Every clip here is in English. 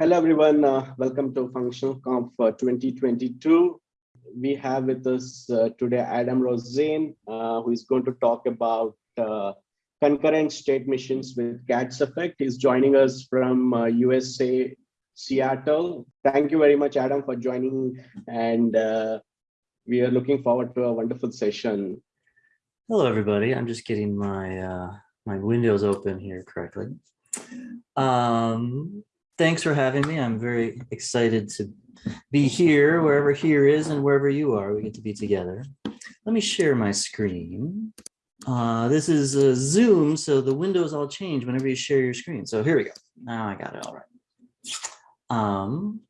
Hello, everyone. Uh, welcome to Functional Conf uh, 2022. We have with us uh, today Adam Rosien, uh, who is going to talk about uh, concurrent state machines with CATS effect. He's joining us from USA, uh, Seattle. Thank you very much, Adam, for joining. And we are looking forward to a wonderful session. Hello, everybody. I'm just getting my my windows open here correctly. Um, thanks for having me. I'm very excited to be here, wherever here is and wherever you are, we get to be together. Let me share my screen. Uh, this is a Zoom, so the windows all change whenever you share your screen. So here we go. Now I got it all right. Um,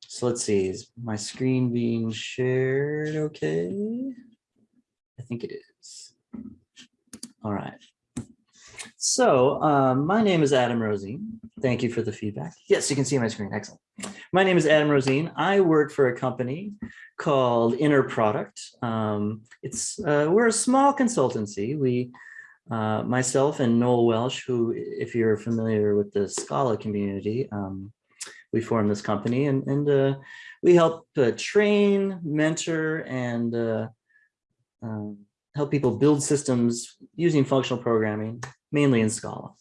so let's see, is my screen being shared okay? I think it is. All right. So um, my name is Adam Rosien. Thank you for the feedback. Yes, you can see my screen. Excellent. My name is Adam Rosien. I work for a company called Inner Product. Um, it's uh, we're a small consultancy. We, uh, myself and Noel Welsh, who, if you're familiar with the Scala community, um, we formed this company and, and uh, we help uh, train, mentor, and uh, um, help people build systems using functional programming mainly in Scala.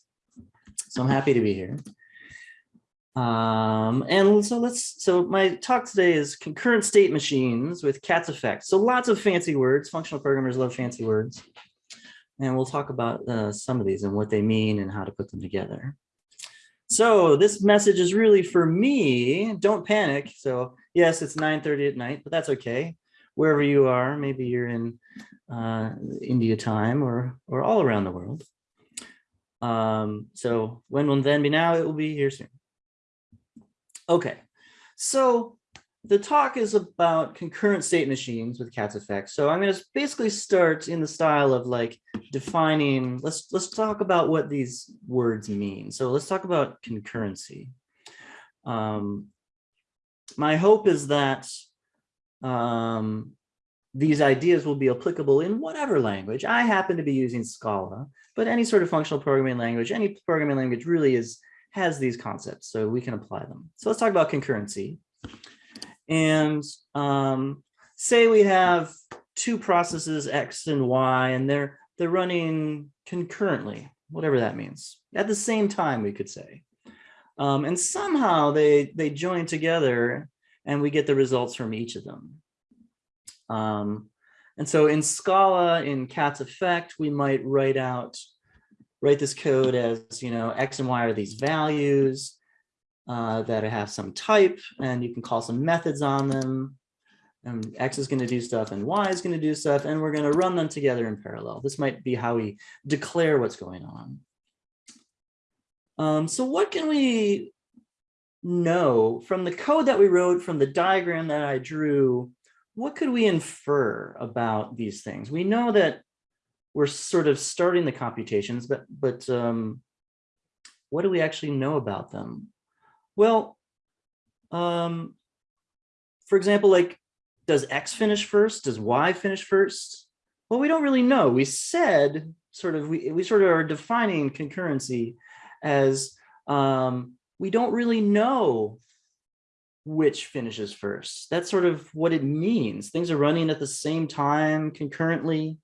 So I'm happy to be here. Um, and so let's, so my talk today is concurrent state machines with CATS effect. So lots of fancy words, functional programmers love fancy words. And we'll talk about uh, some of these and what they mean and how to put them together. So this message is really for me, don't panic. So yes, it's 9.30 at night, but that's okay. Wherever you are, maybe you're in uh, India time or, or all around the world. Um, so when will then be now, it will be here soon. Okay, so the talk is about concurrent state machines with CATS effects. So I'm going to basically start in the style of like defining, let's, let's talk about what these words mean. So let's talk about concurrency. Um, my hope is that um, these ideas will be applicable in whatever language. I happen to be using Scala, but any sort of functional programming language, any programming language really is has these concepts, so we can apply them. So let's talk about concurrency. And um, say we have two processes X and Y, and they're they're running concurrently, whatever that means, at the same time, we could say. Um, and somehow they they join together, and we get the results from each of them. Um, and so in Scala, in CATS effect, we might write out, write this code as, you know, X and Y are these values uh, that have some type, and you can call some methods on them. And X is going to do stuff and Y is going to do stuff, and we're going to run them together in parallel. This might be how we declare what's going on. Um, so what can we know from the code that we wrote, from the diagram that I drew, what could we infer about these things? We know that we're sort of starting the computations, but but um, what do we actually know about them? Well, um, for example, like, does X finish first? Does Y finish first? Well, we don't really know. We said sort of, we, we sort of are defining concurrency as um, we don't really know which finishes first. That's sort of what it means. Things are running at the same time concurrently,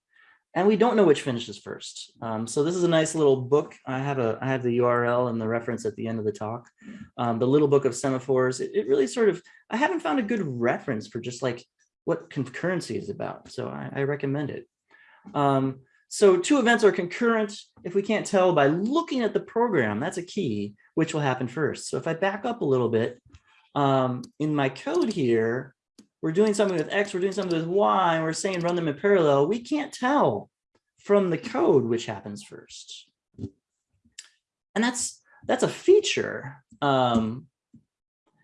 and we don't know which finishes first. Um, so this is a nice little book. I have a I have the URL and the reference at the end of the talk. Um, the little book of semaphores. It, it, really sort of I haven't found a good reference for just like what concurrency is about. So I, I recommend it. Um, so two events are concurrent if we can't tell by looking at the program. That's a key, which will happen first. So if I back up a little bit, um, in my code here, we're doing something with X, we're doing something with Y, and we're saying run them in parallel. We can't tell from the code which happens first. And that's that's a feature. Um,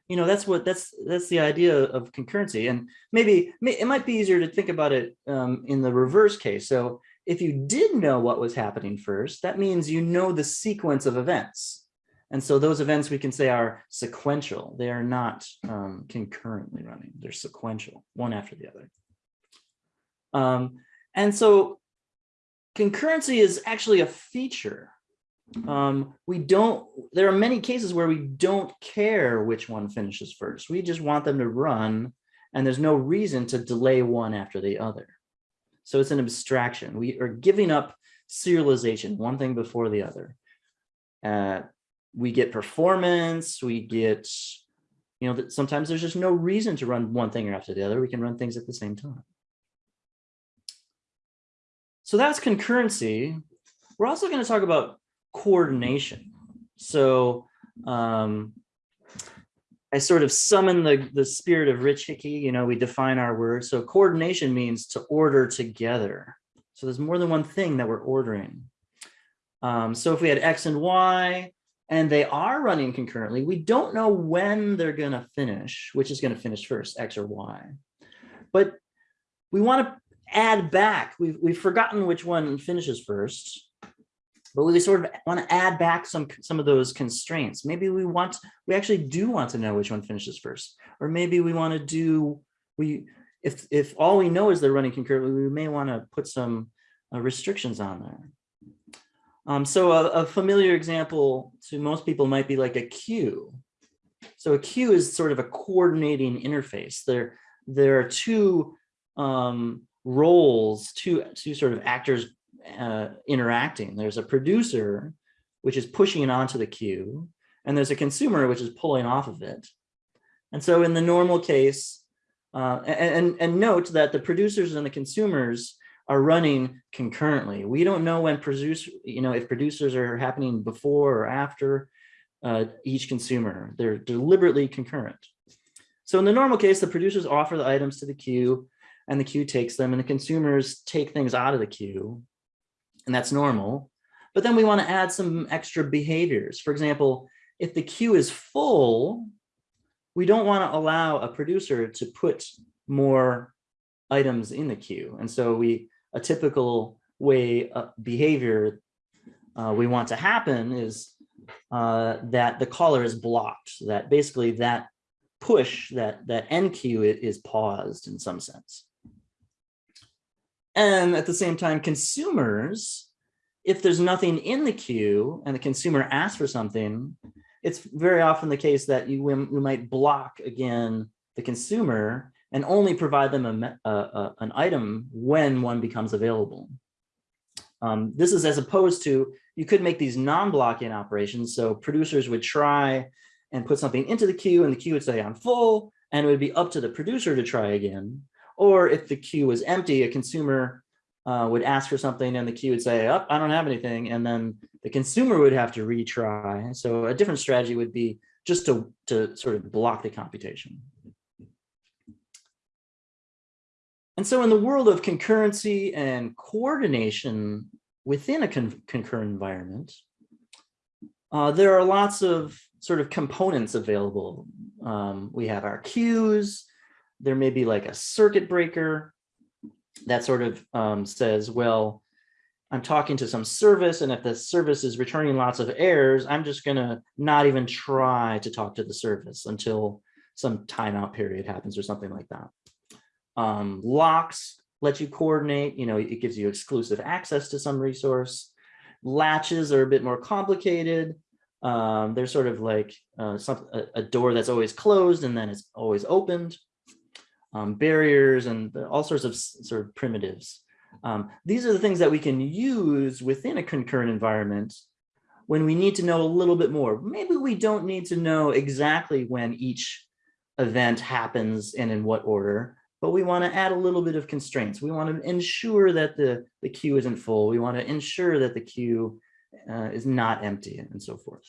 you know, that's what that's that's the idea of concurrency. And maybe it might be easier to think about it um, in the reverse case. So if you did know what was happening first, that means you know the sequence of events. And so those events we can say are sequential. They are not um, concurrently running. They're sequential, one after the other. Um, and so concurrency is actually a feature um, we don't, there are many cases where we don't care which one finishes first. We just want them to run and there's no reason to delay one after the other. So it's an abstraction. We are giving up serialization, one thing before the other. Uh, we get performance, we get, you know, that sometimes there's just no reason to run one thing after the other. We can run things at the same time. So that's concurrency. We're also going to talk about coordination. So um, I sort of summon the, the spirit of Rich Hickey, you know, we define our words. So coordination means to order together. So there's more than one thing that we're ordering. Um, so if we had X and Y and they are running concurrently, we don't know when they're going to finish, which is going to finish first, X or Y. But we want to add back. We've, we've forgotten which one finishes first but we sort of want to add back some some of those constraints. Maybe we want we actually do want to know which one finishes first, or maybe we want to do we if if all we know is they're running concurrently, we may want to put some uh, restrictions on there. Um, so a, a familiar example to most people might be like a queue. So a queue is sort of a coordinating interface. There there are two um, roles, two two sort of actors uh, interacting. There's a producer, which is pushing it onto the queue, and there's a consumer, which is pulling off of it. And so in the normal case, uh, and, and note that the producers and the consumers are running concurrently. We don't know when produce, you know, if producers are happening before or after uh, each consumer. They're deliberately concurrent. So in the normal case, the producers offer the items to the queue and the queue takes them and the consumers take things out of the queue and that's normal. But then we want to add some extra behaviors. For example, if the queue is full, we don't want to allow a producer to put more items in the queue. And so we, a typical way of behavior uh, we want to happen is uh, that the caller is blocked, that basically that push, that, that queue is paused in some sense. And at the same time, consumers, if there's nothing in the queue and the consumer asks for something, it's very often the case that you, we might block again the consumer and only provide them a, a, a, an item when one becomes available. Um, this is as opposed to, you could make these non-blocking operations. So producers would try and put something into the queue and the queue would say I'm full and it would be up to the producer to try again. Or if the queue was empty, a consumer uh, would ask for something and the queue would say, oh, I don't have anything. And then the consumer would have to retry. So a different strategy would be just to, to sort of block the computation. And so in the world of concurrency and coordination within a con concurrent environment, uh, there are lots of sort of components available. Um, we have our queues, there may be like a circuit breaker that sort of um, says, well, I'm talking to some service, and if the service is returning lots of errors, I'm just going to not even try to talk to the service until some timeout period happens or something like that. Um, locks let you coordinate, you know, it gives you exclusive access to some resource. Latches are a bit more complicated. Um, they're sort of like uh, some, a, a door that's always closed and then it's always opened um, barriers and all sorts of sort of primitives. Um, these are the things that we can use within a concurrent environment when we need to know a little bit more. Maybe we don't need to know exactly when each event happens and in what order, but we want to add a little bit of constraints. We want to ensure that the, the queue isn't full. We want to ensure that the queue uh, is not empty and so forth.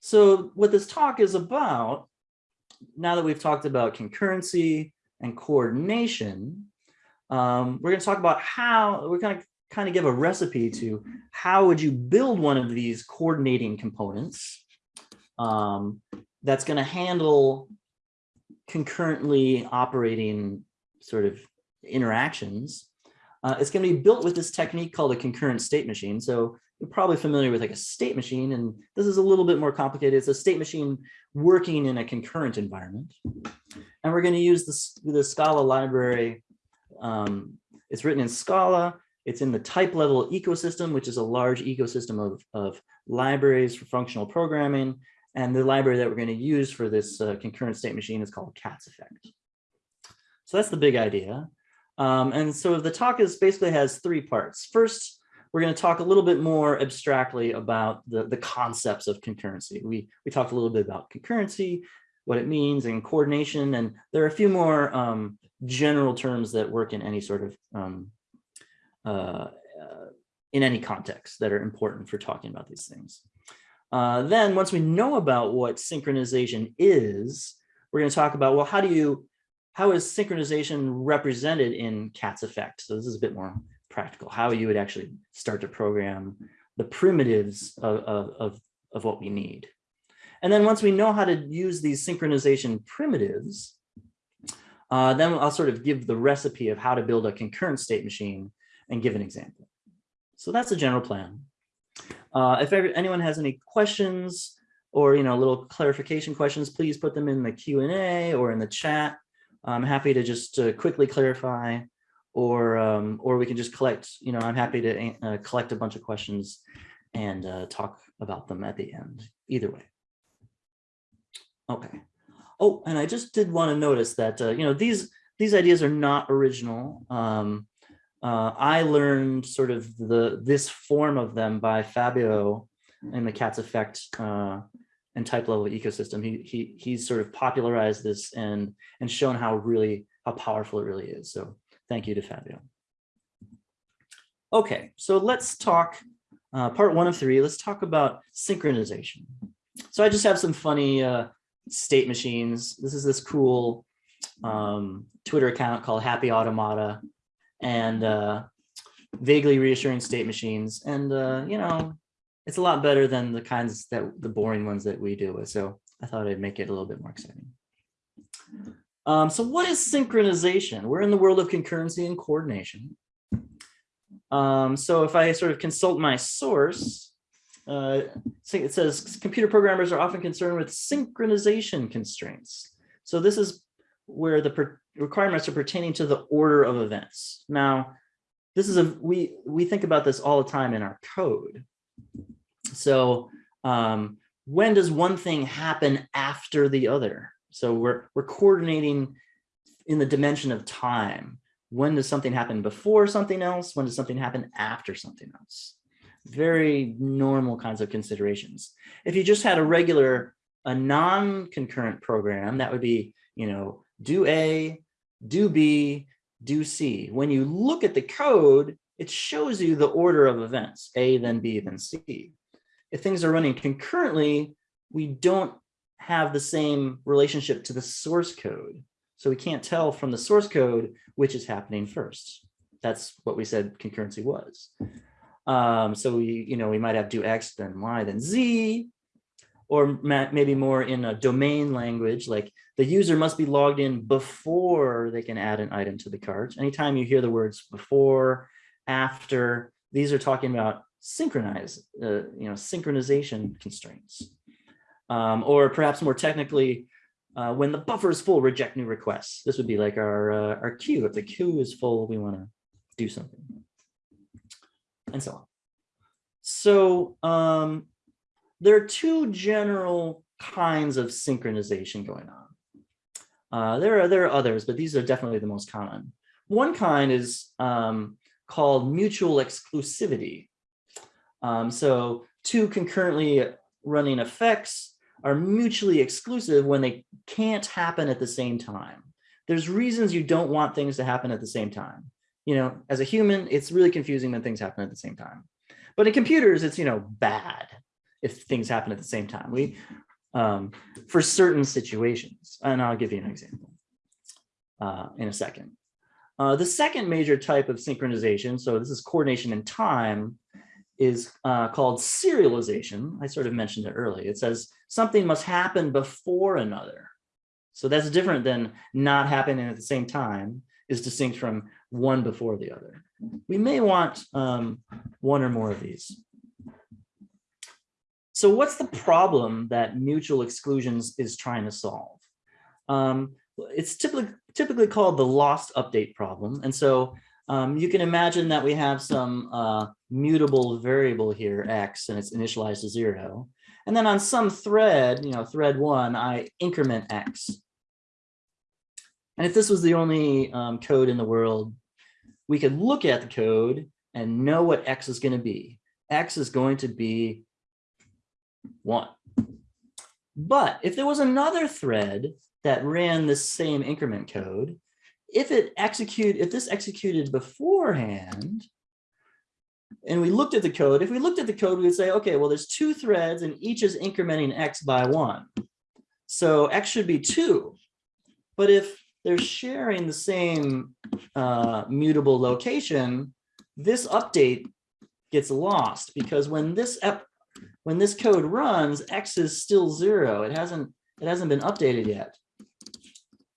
So what this talk is about now that we've talked about concurrency and coordination, um, we're going to talk about how we're going to kind of give a recipe to how would you build one of these coordinating components um, that's going to handle concurrently operating sort of interactions. Uh, it's going to be built with this technique called a concurrent state machine. So you're probably familiar with like a state machine, and this is a little bit more complicated. It's a state machine working in a concurrent environment. And we're going to use this, the Scala library. Um, it's written in Scala. It's in the Typelevel ecosystem, which is a large ecosystem of, of libraries for functional programming. And the library that we're going to use for this uh, concurrent state machine is called CATS effect. So that's the big idea. Um, and so the talk is basically has three parts. First, we're going to talk a little bit more abstractly about the, the concepts of concurrency. We, we talked a little bit about concurrency, what it means and coordination. And there are a few more um, general terms that work in any sort of um, uh, uh, in any context that are important for talking about these things. Uh, then once we know about what synchronization is, we're going to talk about, well, how do you, how is synchronization represented in CATS effect? So this is a bit more practical, how you would actually start to program the primitives of, of, of, what we need. And then once we know how to use these synchronization primitives, uh, then I'll sort of give the recipe of how to build a concurrent state machine and give an example. So that's a general plan. Uh, if ever, anyone has any questions or you know little clarification questions, please put them in the Q&A or in the chat. I'm happy to just uh, quickly clarify or um, or we can just collect, you know, I'm happy to uh, collect a bunch of questions and uh, talk about them at the end, either way. Okay. Oh, and I just did want to notice that, uh, you know, these these ideas are not original. Um, uh, I learned sort of the this form of them by Fabio in the CATS effect uh, and Typelevel ecosystem. He he he's sort of popularized this and and shown how really how powerful it really is. So thank you to Fabio. Okay, so let's talk uh, part one of three. Let's talk about synchronization. So I just have some funny uh, state machines. This is this cool um, Twitter account called Happy Automata and uh, vaguely reassuring state machines. And, uh, you know, it's a lot better than the kinds that the boring ones that we deal with. So I thought I'd make it a little bit more exciting. Um, so what is synchronization? We're in the world of concurrency and coordination. Um, so if I sort of consult my source, uh, it says computer programmers are often concerned with synchronization constraints. So this is where the requirements are pertaining to the order of events. Now, this is a we we think about this all the time in our code. So um, when does one thing happen after the other? So we're we're coordinating in the dimension of time. When does something happen before something else? When does something happen after something else? Very normal kinds of considerations. If you just had a regular, a non-concurrent program, that would be, you know, do A, do B, do C. When you look at the code, it shows you the order of events, A, then B, then C. If things are running concurrently, we don't have the same relationship to the source code. So we can't tell from the source code which is happening first. That's what we said concurrency was. Um, so we, you know, we might have do X, then Y, then Z, or maybe more in a domain language, like the user must be logged in before they can add an item to the cart. Anytime you hear the words before, after, these are talking about synchronize, uh, you know, synchronization constraints. Um, or perhaps more technically, uh, when the buffer is full, reject new requests. This would be like our, uh, our queue. If the queue is full, we want to do something and so on. So um, there are two general kinds of synchronization going on. Uh, there are there are others, but these are definitely the most common. One kind is um, called mutual exclusivity. Um, so two concurrently running effects are mutually exclusive when they can't happen at the same time. There's reasons you don't want things to happen at the same time. You know, as a human, it's really confusing when things happen at the same time. But in computers, it's, you know, bad if things happen at the same time. We um, for certain situations. And I'll give you an example uh, in a second. Uh, the second major type of synchronization, so this is coordination in time, is uh, called serialization. I sort of mentioned it earlier. It says something must happen before another. So that's different than not happening at the same time, is distinct from one before the other. We may want um, one or more of these. So what's the problem that mutual exclusions is trying to solve? Um, it's typically typically called the lost update problem. And so Um, you can imagine that we have some uh, mutable variable here, x, and it's initialized to zero. And then on some thread, you know, thread one, I increment x. And if this was the only um, code in the world, we could look at the code and know what x is going to be. x is going to be one. But if there was another thread that ran the same increment code, if it execute, if this executed beforehand, and we looked at the code, if we looked at the code, we would say, okay, well, there's two threads and each is incrementing x by one. So x should be two. But if they're sharing the same uh, mutable location, this update gets lost because when this when this code runs, x is still zero. It hasn't it hasn't been updated yet.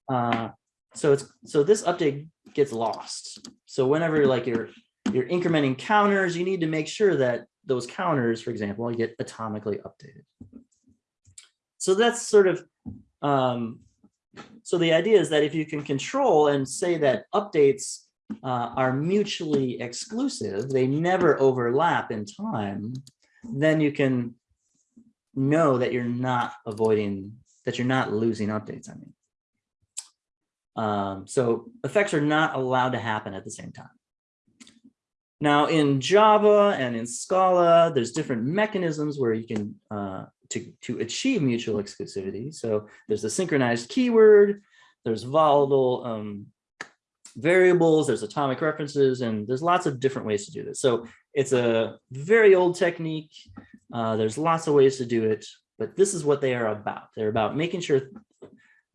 Uh, so it's so this update gets lost. So whenever like you're you're incrementing counters, you need to make sure that those counters, for example, get atomically updated. So that's sort of um, so the idea is that if you can control and say that updates uh, are mutually exclusive, they never overlap in time, then you can know that you're not avoiding, that you're not losing updates, I mean. Um, so effects are not allowed to happen at the same time. Now in Java and in Scala, there's different mechanisms where you can uh, to, to achieve mutual exclusivity. So there's the synchronized keyword, there's volatile um, variables, there's atomic references, and there's lots of different ways to do this. So it's a very old technique. Uh, there's lots of ways to do it, but this is what they are about. They're about making sure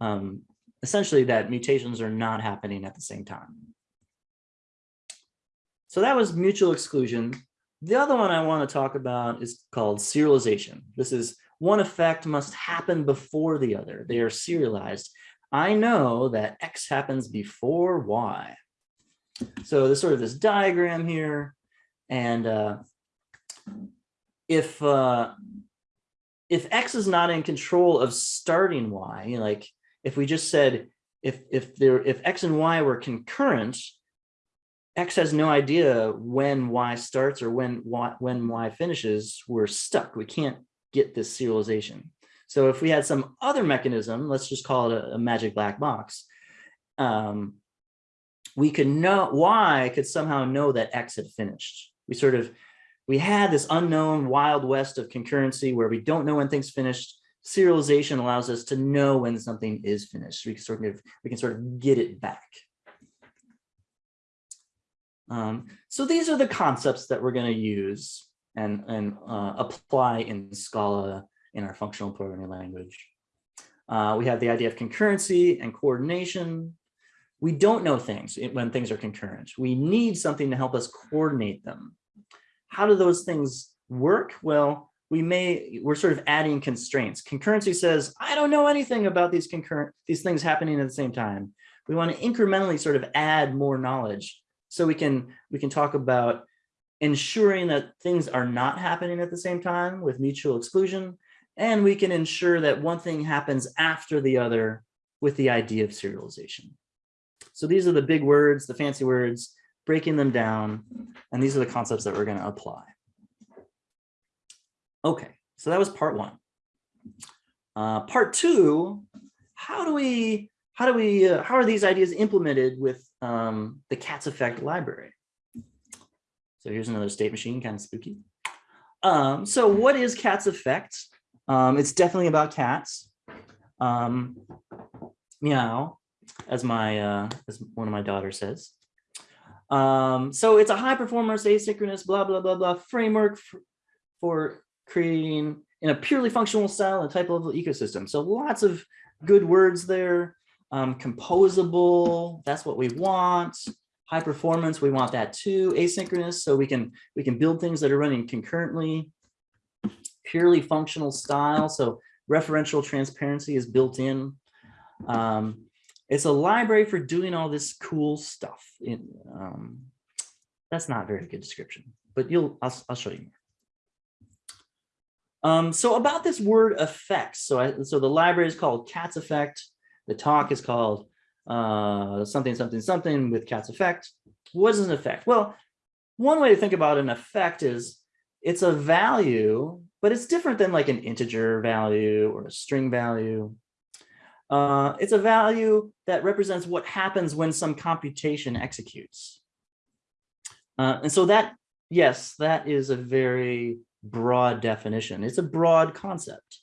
um, essentially that mutations are not happening at the same time. So that was mutual exclusion. The other one I want to talk about is called serialization. This is one effect must happen before the other. They are serialized. I know that X happens before Y. So there's sort of this diagram here. And uh, if uh, if X is not in control of starting Y, like if we just said if if there if X and Y were concurrent, X has no idea when Y starts or when Y, when Y finishes, we're stuck. We can't get this serialization. So if we had some other mechanism, let's just call it a, a magic black box, um, we could know, Y could somehow know that X had finished. We sort of, we had this unknown wild west of concurrency where we don't know when things finished. Serialization allows us to know when something is finished. We can sort of, we can sort of get it back. Um, so these are the concepts that we're going to use and, and uh, apply in Scala in our functional programming language. Uh, we have the idea of concurrency and coordination. We don't know things when things are concurrent. We need something to help us coordinate them. How do those things work? Well, we may, we're sort of adding constraints. Concurrency says, I don't know anything about these concurrent, these things happening at the same time. We want to incrementally sort of add more knowledge so we can we can talk about ensuring that things are not happening at the same time with mutual exclusion. And we can ensure that one thing happens after the other with the idea of serialization. So these are the big words, the fancy words, breaking them down. And these are the concepts that we're going to apply. Okay, so that was part one. Uh, part two, how do we how do we, uh, how are these ideas implemented with um, the cats effect library? So here's another state machine, kind of spooky. Um, so what is cats effect? Um, it's definitely about cats. Um, meow, as my, uh, as one of my daughters says. Um, so it's a high performance asynchronous blah, blah, blah, blah framework for, for creating in a purely functional style and Typelevel ecosystem. So lots of good words there. Um, composable, that's what we want. High performance, we want that too. Asynchronous, so we can we can build things that are running concurrently. Purely functional style, so referential transparency is built in. Um, it's a library for doing all this cool stuff. Um, that's not a very good description, but you'll I'll, I'll show you more. Um, so about this word effects, so I, so the library is called Cats Effect. The talk is called uh, something, something, something with cat's effect. What is an effect? Well, one way to think about an effect is it's a value, but it's different than like an integer value or a string value. Uh, it's a value that represents what happens when some computation executes. Uh, and so that, yes, that is a very broad definition. It's a broad concept.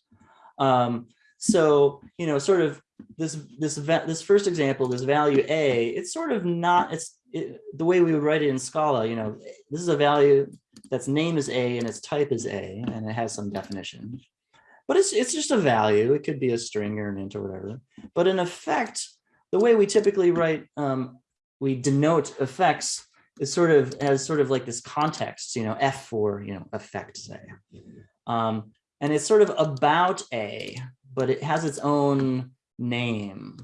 Um, so, you know, sort of this this this first example, this value a, it's sort of not it's it, the way we would write it in Scala. You know, this is a value that's name is a and its type is a, and it has some definition. But it's it's just a value. It could be a string or an int or whatever. But in effect, the way we typically write, um, we denote effects is sort of as sort of like this context. You know, f for you know effect say. Um, and it's sort of about a, but it has its own name,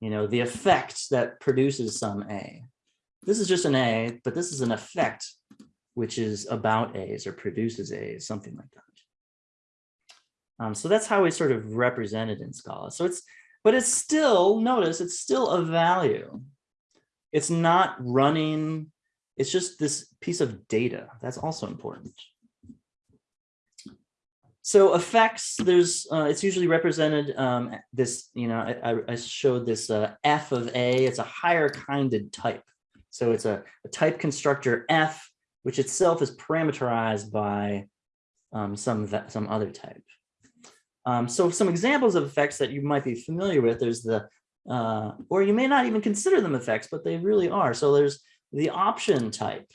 you know, the effect that produces some A. This is just an A, but this is an effect which is about A's or produces A's, something like that. Um, so that's how we sort of represented in Scala. So it's, but it's still, notice, it's still a value. It's not running, it's just this piece of data. That's also important. So effects, there's, uh, it's usually represented um, this, you know, I, I showed this uh, F of A, it's a higher kinded type. So it's a, a type constructor F, which itself is parameterized by um, some, some other type. Um, so some examples of effects that you might be familiar with, there's the, uh, or you may not even consider them effects, but they really are. So there's the option type.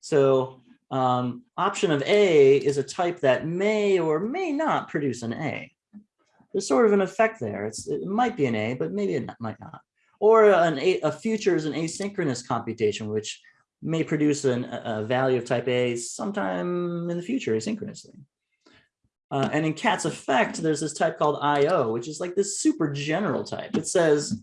So um, option of A is a type that may or may not produce an A. There's sort of an effect there. It's, it might be an A, but maybe it might not. Or an a, a future is an asynchronous computation, which may produce an, a value of type A sometime in the future asynchronously. Uh, and in cat's effect, there's this type called IO, which is like this super general type. It says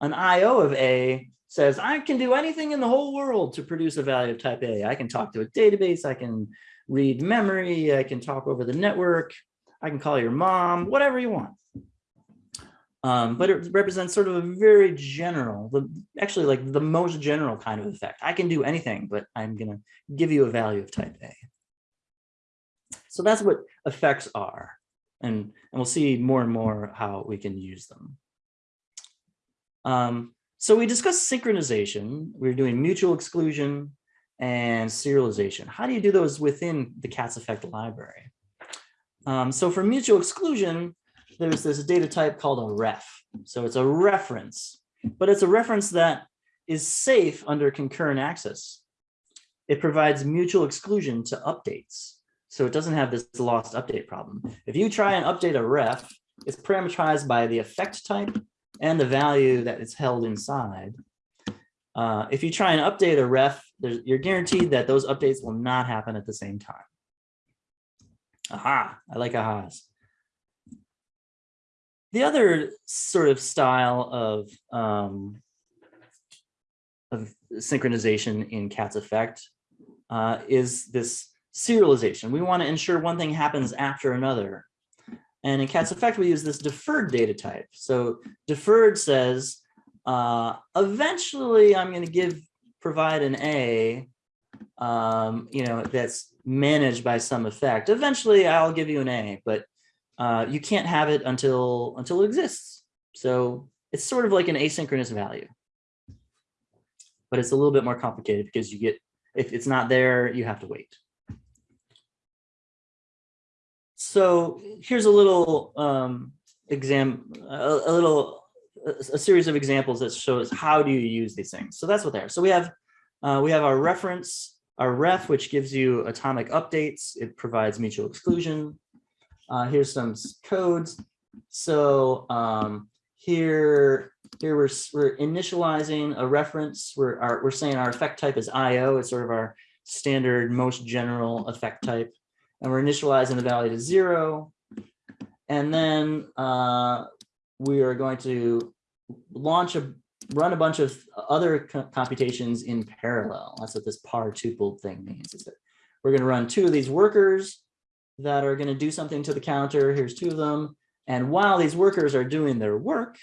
an IO of A says, I can do anything in the whole world to produce a value of type A. I can talk to a database, I can read memory, I can talk over the network, I can call your mom, whatever you want. Um, but it represents sort of a very general, the, actually like the most general kind of effect. I can do anything, but I'm gonna give you a value of type A. So that's what effects are. And, and we'll see more and more how we can use them. Um, so we discussed synchronization. We are doing mutual exclusion and serialization. How do you do those within the CATS effect library? Um, so for mutual exclusion, there's this data type called a ref. So it's a reference, but it's a reference that is safe under concurrent access. It provides mutual exclusion to updates. So it doesn't have this lost update problem. If you try and update a ref, it's parameterized by the effect type and the value that is held inside. Uh, if you try and update a ref, you're guaranteed that those updates will not happen at the same time. Aha, I like ahas. The other sort of style of, um, of synchronization in CATS effect uh, is this serialization. We want to ensure one thing happens after another. And in CATS effect, we use this deferred data type. So deferred says, uh, eventually I'm going to give provide an A, um, you know, that's managed by some effect. Eventually I'll give you an A, but uh, you can't have it until until it exists. So it's sort of like an asynchronous value, but it's a little bit more complicated because you get if it's not there, you have to wait. So here's a little um, exam, a, a little, a, a, series of examples that shows how do you use these things. So that's what they are. So we have, uh, we have our reference, our ref, which gives you atomic updates. It provides mutual exclusion. Uh, here's some codes. So um, here, here we're, we're initializing a reference. We're, our, we're saying our effect type is IO. It's sort of our standard, most general effect type and we're initializing the value to zero. And then uh, we are going to launch a run a bunch of other computations in parallel. That's what this par tuple thing means. Is that we're going to run two of these workers that are going to do something to the counter. Here's two of them. And while these workers are doing their work,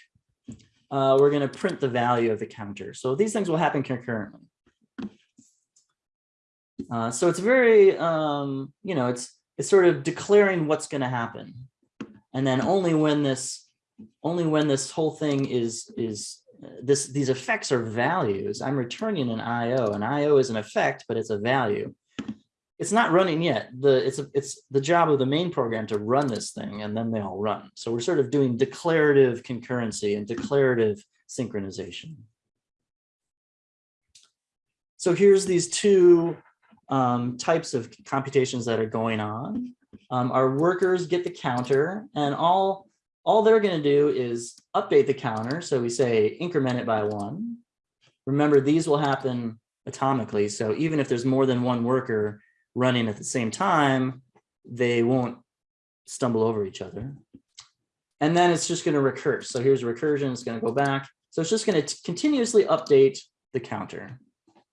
uh, we're going to print the value of the counter. So these things will happen concurrently. Uh, so it's very, um, you know, it's it's sort of declaring what's going to happen, and then only when this, only when this whole thing is is uh, this these effects are values. I'm returning an IO. An IO is an effect, but it's a value. It's not running yet. The it's a, it's the job of the main program to run this thing, and then they all run. So we're sort of doing declarative concurrency and declarative synchronization. So here's these two um, types of computations that are going on. Um, our workers get the counter and all, all they're going to do is update the counter. So we say increment it by one. Remember, these will happen atomically. So even if there's more than one worker running at the same time, they won't stumble over each other. And then it's just going to recurse. So here's recursion. It's going to go back. So it's just going to continuously update the counter.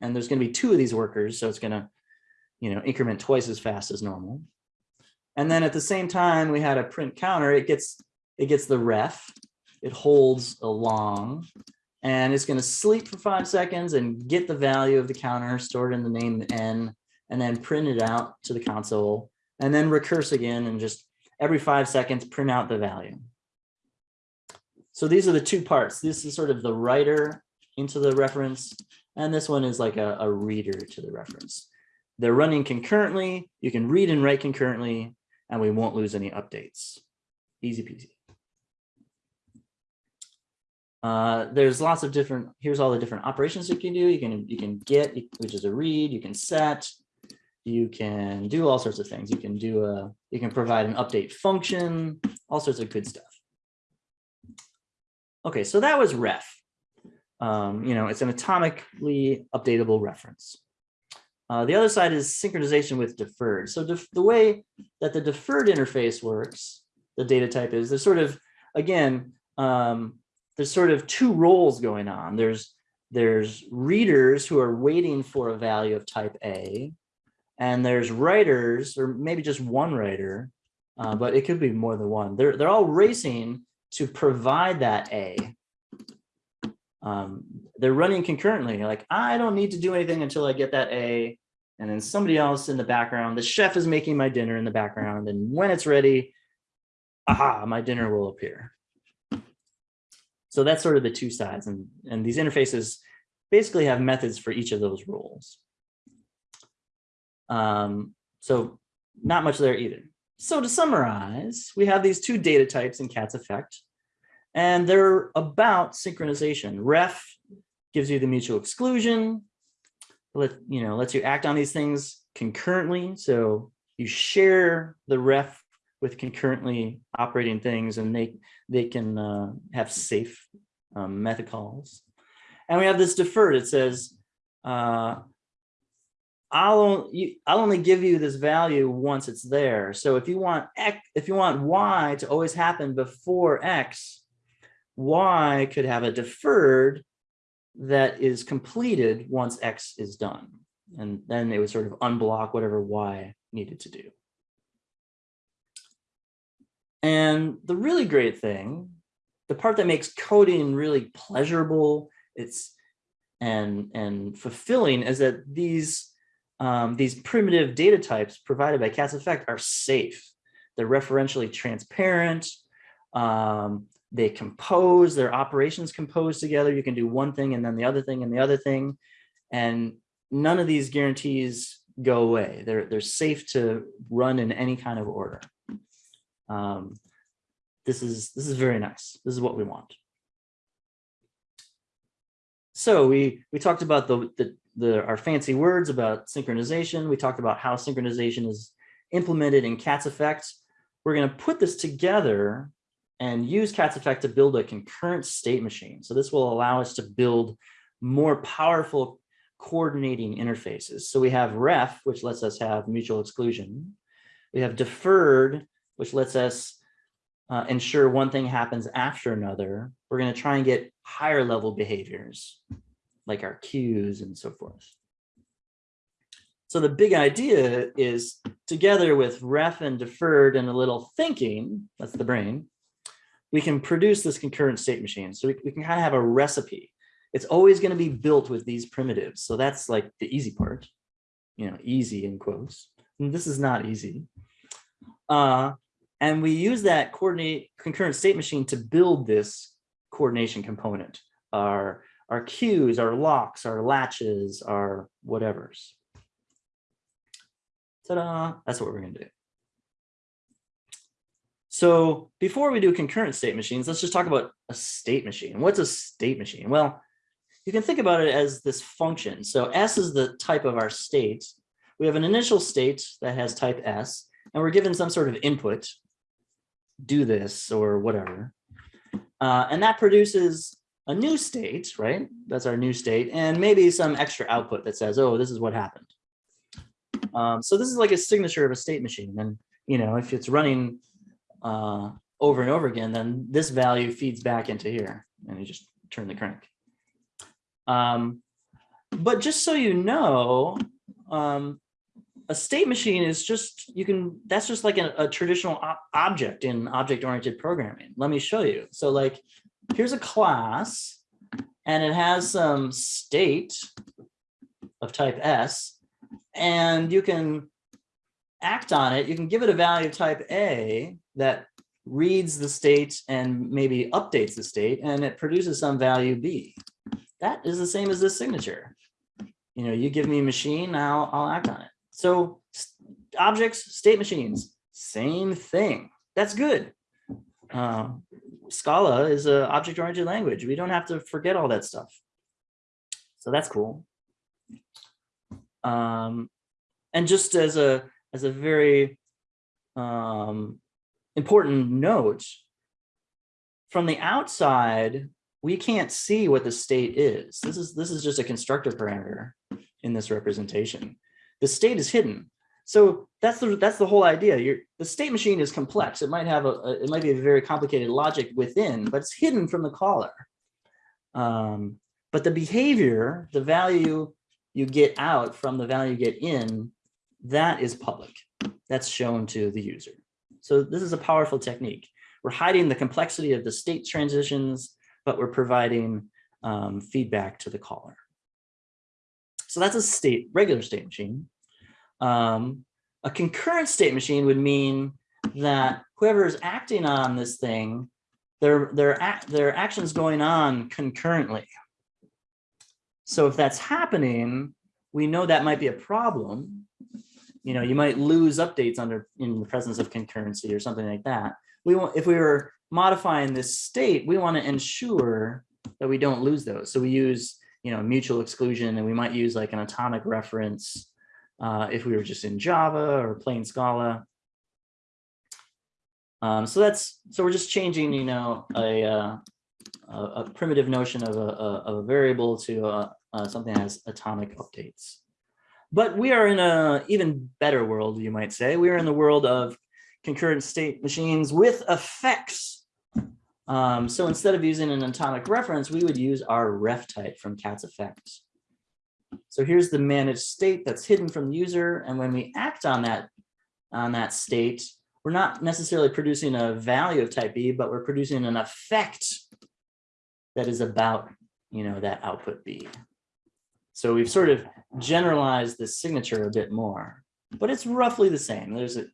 And there's going to be two of these workers. So it's going to you know, increment twice as fast as normal. And then at the same time, we had a print counter. It gets it gets the ref. It holds a long, and it's going to sleep for five seconds and get the value of the counter stored in the name n, and then print it out to the console, and then recurse again and just every five seconds print out the value. So these are the two parts. This is sort of the writer into the reference, and this one is like a, a reader to the reference. They're running concurrently. You can read and write concurrently, and we won't lose any updates. Easy peasy. Uh, there's lots of different, here's all the different operations you can do. You can, you can get, which is a read, you can set, you can do all sorts of things. You can do a, you can provide an update function, all sorts of good stuff. Okay, so that was ref. Um, you know, it's an atomically updatable reference. Uh, the other side is synchronization with deferred. So def the way that the deferred interface works, the data type is there's sort of, again, um, there's sort of two roles going on. There's there's readers who are waiting for a value of type A, and there's writers, or maybe just one writer, uh, but it could be more than one. They're they're all racing to provide that A. Um, they're running concurrently. Like I don't need to do anything until I get that A and then somebody else in the background. The chef is making my dinner in the background. And when it's ready, aha, my dinner will appear. So that's sort of the two sides. And, and these interfaces basically have methods for each of those roles. Um, so not much there either. So to summarize, we have these two data types in CATS effect, and they're about synchronization. Ref gives you the mutual exclusion, let you know lets you act on these things concurrently. So you share the ref with concurrently operating things, and they they can uh, have safe um, method calls. And we have this deferred. It says, uh, I'll you, I'll only give you this value once it's there. So if you want x, if you want y to always happen before x, y could have a deferred that is completed once X is done. And then it would sort of unblock whatever Y needed to do. And the really great thing, the part that makes coding really pleasurable, it's and and fulfilling is that these um, these primitive data types provided by CATS effect are safe. They're referentially transparent. Um, they compose, their operations compose together. You can do one thing and then the other thing and the other thing. And none of these guarantees go away. They're, they're safe to run in any kind of order. Um, this is this is very nice. This is what we want. So we we talked about the, the the our fancy words about synchronization. We talked about how synchronization is implemented in CATS effect. We're going to put this together and use CATS effect to build a concurrent state machine. So this will allow us to build more powerful coordinating interfaces. So we have ref, which lets us have mutual exclusion. We have deferred, which lets us uh, ensure one thing happens after another. We're going to try and get higher level behaviors like our queues and so forth. So the big idea is together with ref and deferred and a little thinking, that's the brain, we can produce this concurrent state machine. So we, we can kind of have a recipe. It's always going to be built with these primitives. So that's like the easy part, you know, easy in quotes. And this is not easy. Uh, and we use that coordinate concurrent state machine to build this coordination component, our, our queues, our locks, our latches, our whatevers. Ta-da, that's what we're gonna do. So before we do concurrent state machines, let's just talk about a state machine. What's a state machine? Well, you can think about it as this function. So S is the type of our state. We have an initial state that has type S, and we're given some sort of input, do this or whatever. Uh, and that produces a new state, right? That's our new state, and maybe some extra output that says, oh, this is what happened. Um, so this is like a signature of a state machine. And, you know, if it's running uh, over and over again, then this value feeds back into here and you just turn the crank. Um, but just so you know, um, a state machine is just, you can, that's just like a, a traditional object in object-oriented programming. Let me show you. So like, here's a class and it has some state of type S and you can act on it. You can give it a value of type A that reads the state and maybe updates the state and it produces some value B. That is the same as this signature. You know, you give me a machine, I'll, I'll act on it. So objects, state machines, same thing. That's good. Uh, Scala is an object-oriented language. We don't have to forget all that stuff. So that's cool. Um, and just as a as a very um, important note, from the outside, we can't see what the state is. This is this is just a constructor parameter in this representation. The state is hidden. So that's the that's the whole idea. Your the state machine is complex. It might have a, a, it might be a very complicated logic within, but it's hidden from the caller. Um, but the behavior, the value you get out from the value you get in, that is public. That's shown to the user. So this is a powerful technique. We're hiding the complexity of the state transitions, but we're providing um, feedback to the caller. So that's a state, regular state machine. Um, a concurrent state machine would mean that whoever is acting on this thing, their, their, their actions going on concurrently. So if that's happening, we know that might be a problem. You know, you might lose updates under in the presence of concurrency or something like that. We want if we were modifying this state, we want to ensure that we don't lose those. So we use, you know, mutual exclusion and we might use like an atomic reference uh, if we were just in Java or plain Scala. Um, so that's so we're just changing, you know, a, uh, a, primitive notion of a, a, a variable to a, uh, something that has atomic updates. But we are in a even better world, you might say. We are in the world of concurrent state machines with effects. Um, so instead of using an atomic reference, we would use our ref type from Cats Effects. So here's the managed state that's hidden from the user. And when we act on that, on that state, we're not necessarily producing a value of type B, but we're producing an effect that is about, you know, that output B. So we've sort of generalized the signature a bit more, but it's roughly the same. There's a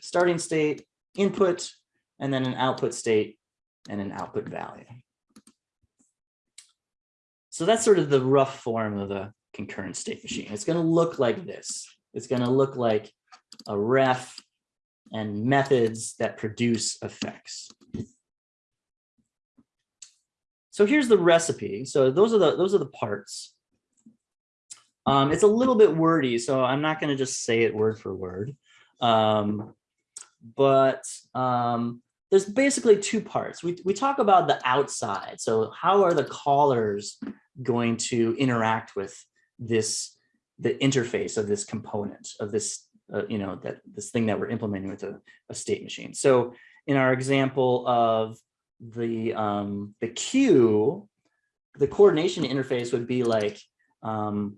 starting state, input, and then an output state and an output value. So that's sort of the rough form of a concurrent state machine. It's going to look like this. It's going to look like a ref and methods that produce effects. So here's the recipe. So those are the those are the parts. Um, it's a little bit wordy, so I'm not going to just say it word for word. Um, but um, there's basically two parts. We, we talk about the outside. So how are the callers going to interact with this, the interface of this component of this, uh, you know, that this thing that we're implementing with a, a state machine. So in our example of the, um, the queue, the coordination interface would be like, um,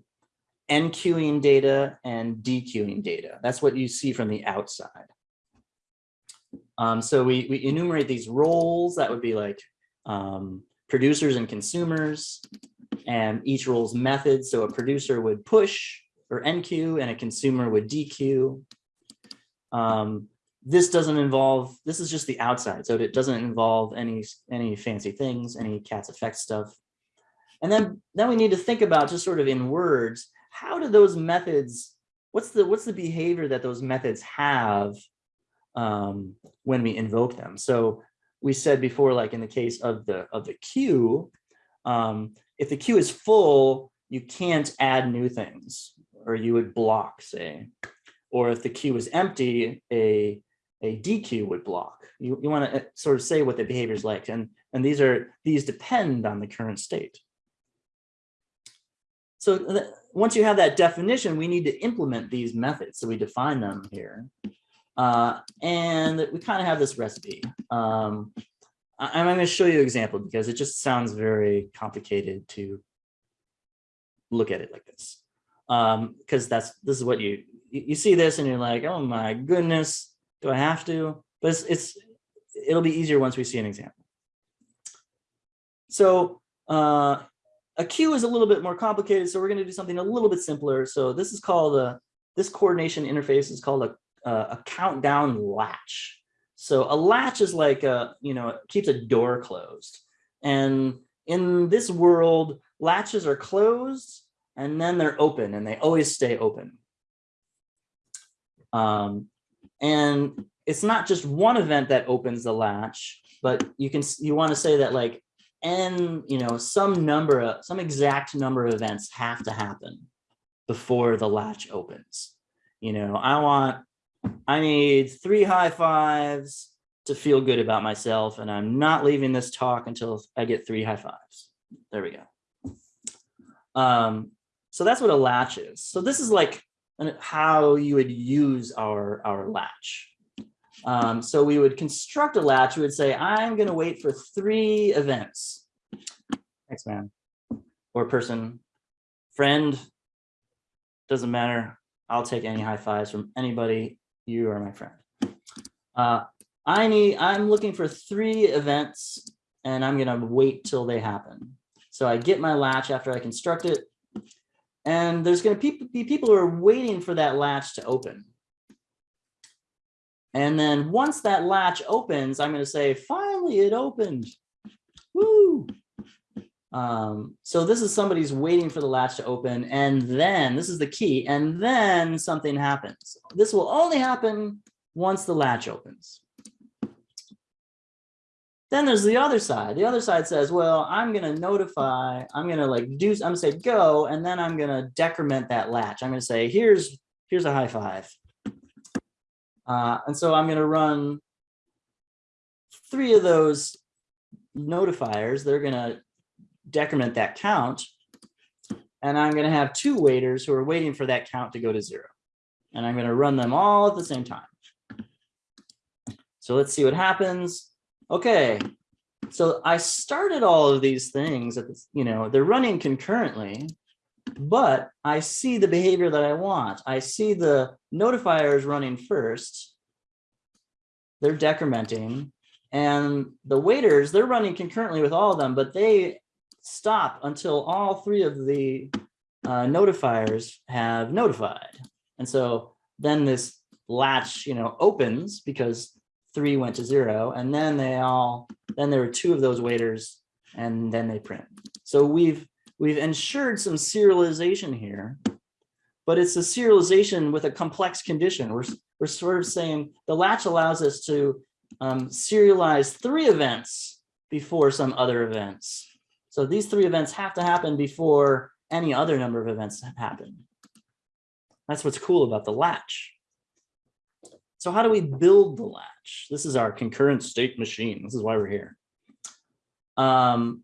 enqueuing data and dequeuing data. That's what you see from the outside. Um, so we, we enumerate these roles that would be like um, producers and consumers and each role's method. So a producer would push or NQ and a consumer would DQ. Um, this doesn't involve, this is just the outside. So it doesn't involve any, any fancy things, any Cats Effect stuff. And then, then we need to think about just sort of in words, how do those methods, what's the, what's the behavior that those methods have um, when we invoke them? So we said before, like in the case of the, of the queue, um, if the queue is full, you can't add new things or you would block, say. Or if the queue is empty, a, a DQ would block. You, you want to sort of say what the behavior is like. And, and these are these depend on the current state. So once you have that definition, we need to implement these methods. So we define them here. Uh, and we kind of have this recipe. Um, I, I'm going to show you an example because it just sounds very complicated to look at it like this. Because um, that's this is what you you see this and you're like, oh my goodness, do I have to? But it's, it's it'll be easier once we see an example. So uh, a queue is a little bit more complicated, so we're going to do something a little bit simpler. So this is called a this coordination interface is called a a countdown latch. So a latch is like a you know it keeps a door closed, and in this world, latches are closed and then they're open, and they always stay open. Um, and it's not just one event that opens the latch, but you can you want to say that like n you know some number of some exact number of events have to happen before the latch opens. You know i want i need three high fives to feel good about myself and i'm not leaving this talk until i get three high fives. There we go. Um so that's what a latch is. So this is like how you would use our our latch um, so we would construct a latch. We would say, I'm going to wait for three events. Thanks, man. Or person, friend, doesn't matter. I'll take any high fives from anybody. You are my friend. Uh, I need, I'm looking for three events and I'm going to wait till they happen. So I get my latch after I construct it. And there's going to be people who are waiting for that latch to open. And then once that latch opens, I'm going to say, finally, it opened. Woo! Um, so this is somebody's waiting for the latch to open. And then this is the key. And then something happens. This will only happen once the latch opens. Then there's the other side. The other side says, well, I'm going to notify, I'm going to like do, I'm going to say go, and then I'm going to decrement that latch. I'm going to say, here's, here's a high five. Uh, and so I'm going to run three of those notifiers. They're going to decrement that count. And I'm going to have two waiters who are waiting for that count to go to zero. And I'm going to run them all at the same time. So let's see what happens. Okay. So I started all of these things at this, you know, they're running concurrently but I see the behavior that I want. I see the notifiers running first. They're decrementing and the waiters, they're running concurrently with all of them, but they stop until all three of the uh, notifiers have notified. And so then this latch, you know, opens because three went to zero and then they all, then there were two of those waiters and then they print. So we've We've ensured some serialization here, but it's a serialization with a complex condition. We're, we're sort of saying the latch allows us to um, serialize three events before some other events. So these three events have to happen before any other number of events happen. That's what's cool about the latch. So how do we build the latch? This is our concurrent state machine. This is why we're here. Um,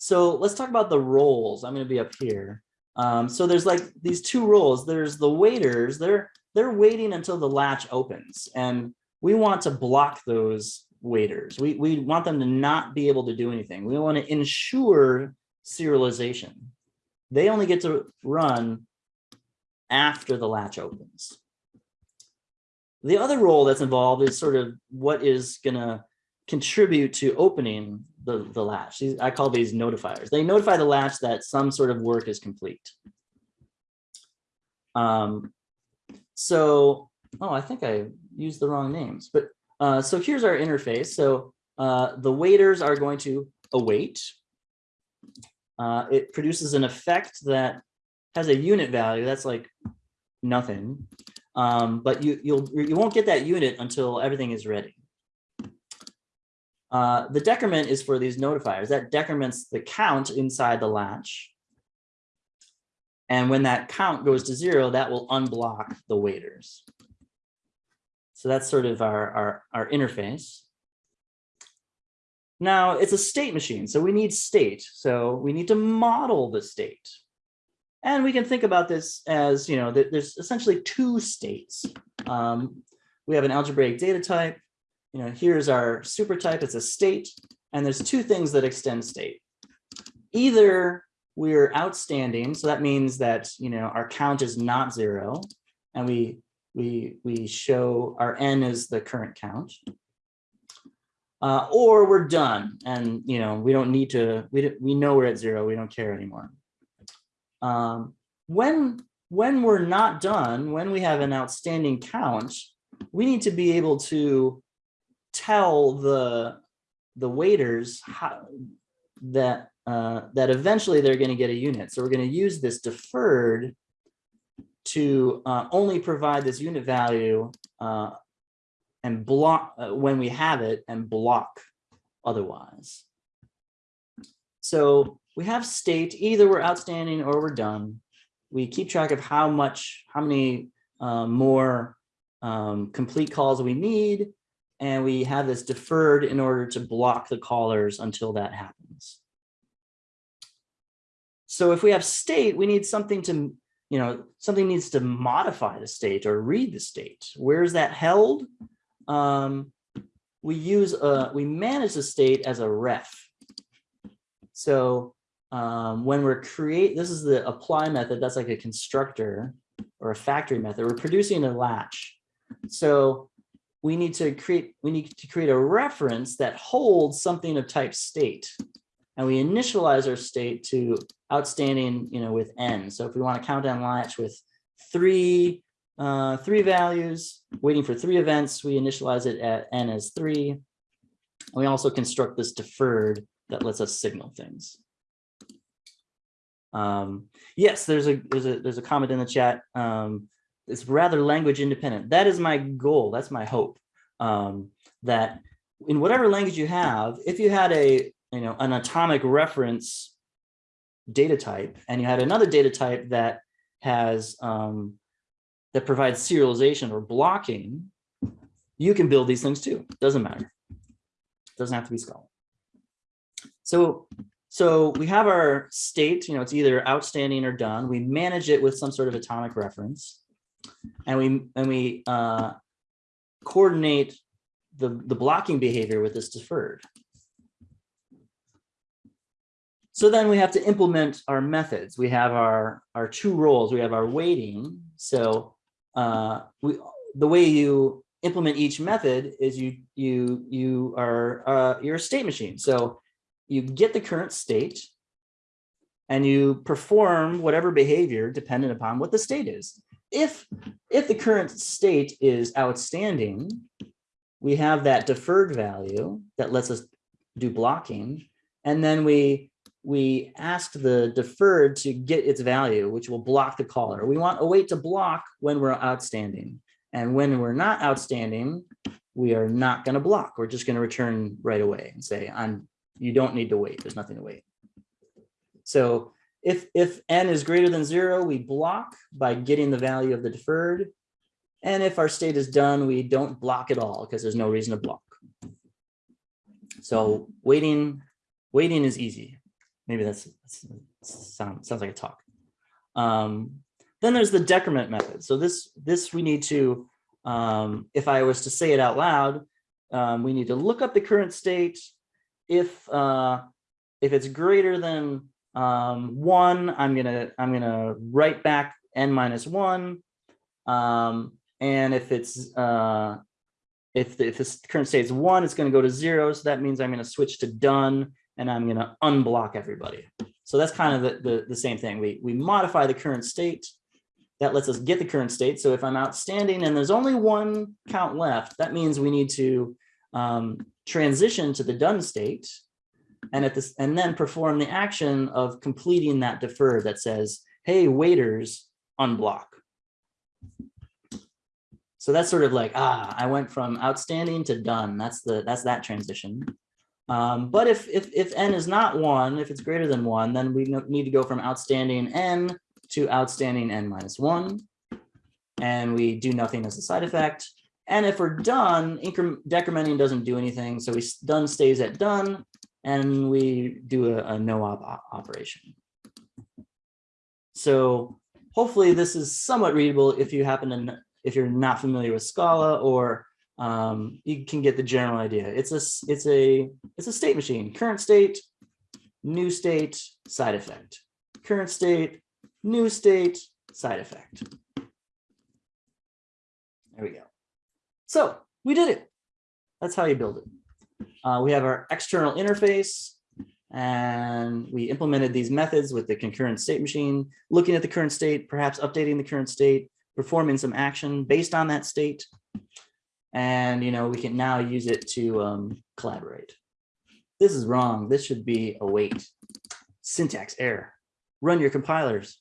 so let's talk about the roles. I'm going to be up here. Um, so there's like these two roles. There's the waiters. They're they're waiting until the latch opens, and we want to block those waiters. We we want them to not be able to do anything. We want to ensure serialization. They only get to run after the latch opens. the other role that's involved is sort of what is gonna contribute to opening the, the latch. These- I call these notifiers. They notify the latch that some sort of work is complete. Um, so, oh, I think I used the wrong names, but, uh, so here's our interface. So, uh, the waiters are going to await. Uh, it produces an effect that has a unit value. That's like nothing. Um, but you, you'll, you won't get that unit until everything is ready. Uh, the decrement is for these notifiers. That decrements the count inside the latch. And when that count goes to zero, that will unblock the waiters. So that's sort of our, our, our interface. Now it's a state machine, so we need state. So we need to model the state. And we can think about this as, you know, there's essentially two states. Um, we have an algebraic data type. You know, here's our super type, it's a state, and there's two things that extend state. Either we're outstanding, so that means that, you know, our count is not zero, and we we we show our n is the current count. Uh, or we're done, and you know, we don't need to, we, we know we're at zero, we don't care anymore. Um, when, when we're not done, when we have an outstanding count, we need to be able to tell the, the waiters how, that, uh, that eventually they're gonna get a unit. So we're gonna use this deferred to, uh, only provide this unit value, uh, and block, uh, when we have it and block otherwise. So we have state, either we're outstanding or we're done. We keep track of how much, how many uh, more um, complete calls we need. And we have this deferred in order to block the callers until that happens. So if we have state, we need something to, you know, something needs to modify the state or read the state. Where is that held? Um, we use, uh, we manage the state as a ref. So um, when we're create, this is the apply method, that's like a constructor or a factory method. We're producing a latch. So we need to create, we need to create a reference that holds something of type state. And we initialize our state to outstanding, you know, with n. So if we want to count down latch with three, uh, three values, waiting for three events, we initialize it at n as three. We also construct this deferred that lets us signal things. Um, yes, there's a there's a there's a comment in the chat. Um, it's rather language independent. That is my goal. That's my hope. Um, that in whatever language you have, if you had a you know an atomic reference data type and you had another data type that has um, that provides serialization or blocking, you can build these things too. Doesn't matter. Doesn't have to be Scala. So, so we have our state, you know, it's either outstanding or done. We manage it with some sort of atomic reference. And we and we uh, coordinate the, the blocking behavior with this deferred. So then we have to implement our methods. We have our, our two roles. We have our waiting. So uh, we, the way you implement each method is you you you are uh, you're a state machine. So you get the current state and you perform whatever behavior dependent upon what the state is. If if the current state is outstanding, we have that deferred value that lets us do blocking, and then we we ask the deferred to get its value, which will block the caller. We want await to block when we're outstanding. And when we're not outstanding, we are not going to block. We're just going to return right away and say, I'm, you don't need to wait. There's nothing to wait. So if, if n is greater than zero, we block by getting the value of the deferred. And if our state is done, we don't block at all because there's no reason to block. So waiting, waiting is easy. Maybe that's, that's sound, sounds like a talk. Um, then there's the decrement method. So this, this we need to, um, if I was to say it out loud, um, we need to look up the current state. If, uh, if it's greater than um, one, I'm gonna, I'm gonna write back n minus one. Um, And if it's, uh, if, the- if this current state is one, it's gonna go to zero. So that means I'm gonna switch to done and I'm gonna unblock everybody. So that's kind of the, the, the same thing. We, we modify the current state. That lets us get the current state. So if I'm outstanding and there's only one count left, that means we need to um, transition to the done state. And at this, and then perform the action of completing that defer that says, hey, waiters, unblock. So that's sort of like, ah, I went from outstanding to done. That's the, that's that transition. Um, but if, if, if n is not one, if it's greater than one, then we need to go from outstanding n to outstanding n minus one. And we do nothing as a side effect. And if we're done, increment decrementing doesn't do anything. So we done stays at done and we do a, a no op op- operation. So hopefully this is somewhat readable if you happen to, if you're not familiar with Scala or um, you can get the general idea. It's a, it's a, it's a state machine, current state, new state, side effect, current state, new state, side effect. There we go. So we did it. That's how you build it. Uh, we have our external interface and we implemented these methods with the concurrent state machine, looking at the current state, perhaps updating the current state, performing some action based on that state. And, you know, we can now use it to um, collaborate. This is wrong. This should be await. Syntax error. Run your compilers.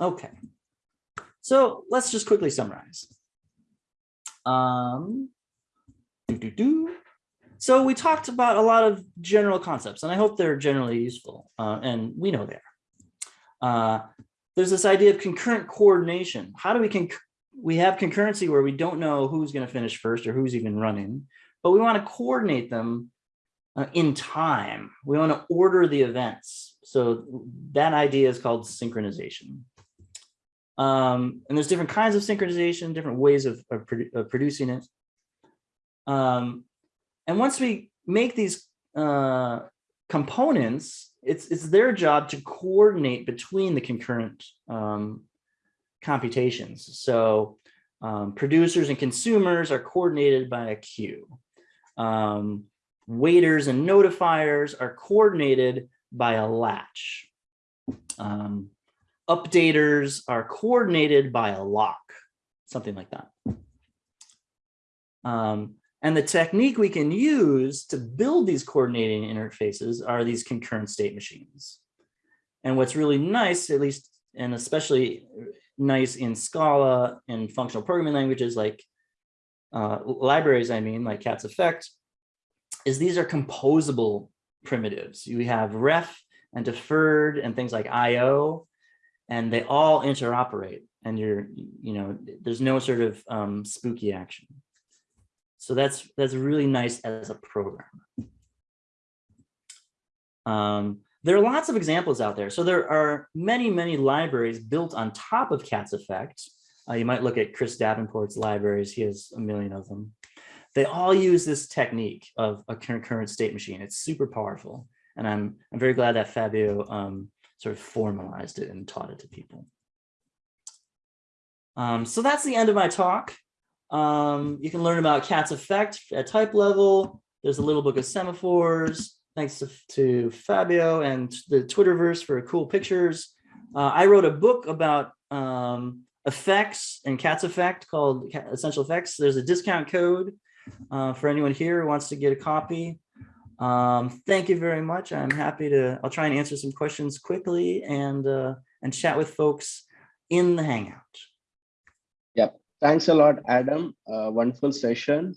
Okay. So let's just quickly summarize. Um, doo, doo. So we talked about a lot of general concepts, and I hope they're generally useful, uh, and we know they are. Uh, there's this idea of concurrent coordination. How do we con we have concurrency where we don't know who's going to finish first or who's even running, but we want to coordinate them uh, in time. We want to order the events. So that idea is called synchronization. Um, and there's different kinds of synchronization, different ways of, of, of producing it. Um, and once we make these uh, components, it's, it's their job to coordinate between the concurrent um, computations. So um, producers and consumers are coordinated by a queue. Um, waiters and notifiers are coordinated by a latch. Um, updaters are coordinated by a lock, something like that. And the technique we can use to build these coordinating interfaces are these concurrent state machines. And what's really nice, at least, and especially nice in Scala and functional programming languages like uh, libraries, I mean, like Cats Effect, is these are composable primitives. You have ref and deferred and things like IO, and they all interoperate. And you're, you know, there's no sort of um, spooky action. So that's that's really nice as a program. Um, there are lots of examples out there. So there are many, many libraries built on top of Cats Effect. Uh, you might look at Chris Davenport's libraries. He has a million of them. They all use this technique of a concurrent state machine. It's super powerful. And I'm, I'm very glad that Fabio um, sort of formalized it and taught it to people. Um, so that's the end of my talk. Um, you can learn about Cats Effect at Typelevel. There's a little book of semaphores. Thanks to, to Fabio and the Twitterverse for cool pictures. Uh, I wrote a book about um, effects and Cats Effect called Essential Effects. There's a discount code uh, for anyone here who wants to get a copy. Um, thank you very much. I'm happy to, I'll try and answer some questions quickly and, uh, and chat with folks in the Hangout. Thanks a lot, Adam. Uh, wonderful session.